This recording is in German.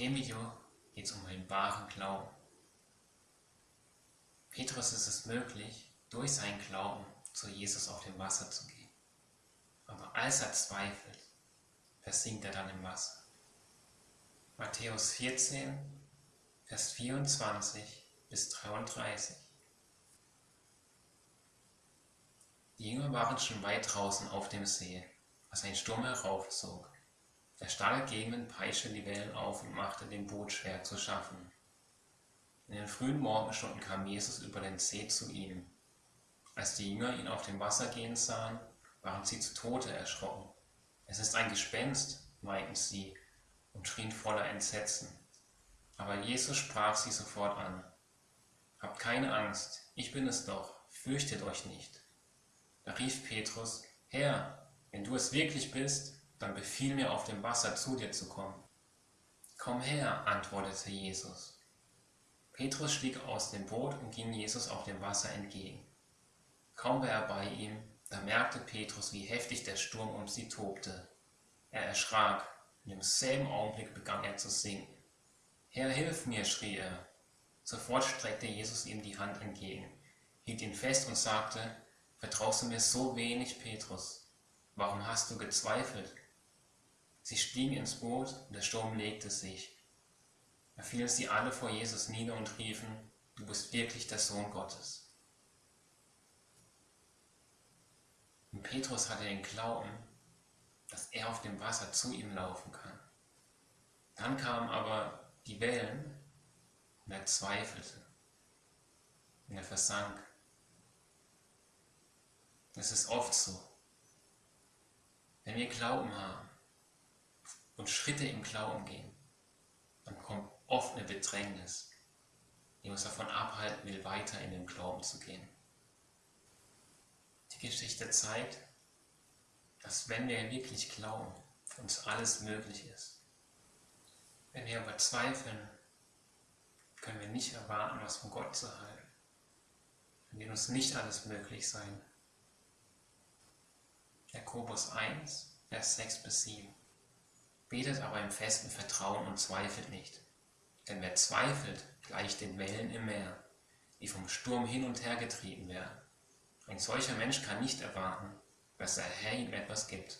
dem Video geht es um den wahren Glauben. Petrus ist es möglich, durch seinen Glauben zu Jesus auf dem Wasser zu gehen. Aber als er zweifelt, versinkt er dann im Wasser. Matthäus 14, Vers 24 bis 33. Die Jünger waren schon weit draußen auf dem See, als ein Sturm heraufzog. Der starke Gegenwind peitschte die Wellen auf und machte dem Boot schwer zu schaffen. In den frühen Morgenstunden kam Jesus über den See zu ihnen. Als die Jünger ihn auf dem Wasser gehen sahen, waren sie zu Tode erschrocken. Es ist ein Gespenst, meinten sie und schrien voller Entsetzen. Aber Jesus sprach sie sofort an. Habt keine Angst, ich bin es doch, fürchtet euch nicht. Da rief Petrus, Herr, wenn du es wirklich bist, dann befiehl mir auf dem Wasser zu dir zu kommen. Komm her, antwortete Jesus. Petrus stieg aus dem Boot und ging Jesus auf dem Wasser entgegen. Kaum war er bei ihm, da merkte Petrus, wie heftig der Sturm um sie tobte. Er erschrak, und im selben Augenblick begann er zu sinken. Herr, hilf mir, schrie er. Sofort streckte Jesus ihm die Hand entgegen, hielt ihn fest und sagte, Vertraust du mir so wenig, Petrus? Warum hast du gezweifelt? Sie stiegen ins Boot und der Sturm legte sich. Da fielen sie alle vor Jesus nieder und riefen, du bist wirklich der Sohn Gottes. Und Petrus hatte den Glauben, dass er auf dem Wasser zu ihm laufen kann. Dann kamen aber die Wellen und er zweifelte und er versank. Es ist oft so, wenn wir Glauben haben und Schritte im Glauben gehen, dann kommt oft eine Bedrängnis, die uns davon abhalten will, weiter in den Glauben zu gehen. Die Geschichte zeigt, dass wenn wir wirklich glauben, uns alles möglich ist. Wenn wir aber zweifeln, können wir nicht erwarten, was von Gott zu halten. Dann wird uns nicht alles möglich sein. Jakobus 1, Vers 6 bis 7. Betet aber im festen Vertrauen und zweifelt nicht. Denn wer zweifelt, gleicht den Wellen im Meer, die vom Sturm hin und her getrieben werden. Ein solcher Mensch kann nicht erwarten, dass der Herr ihm etwas gibt.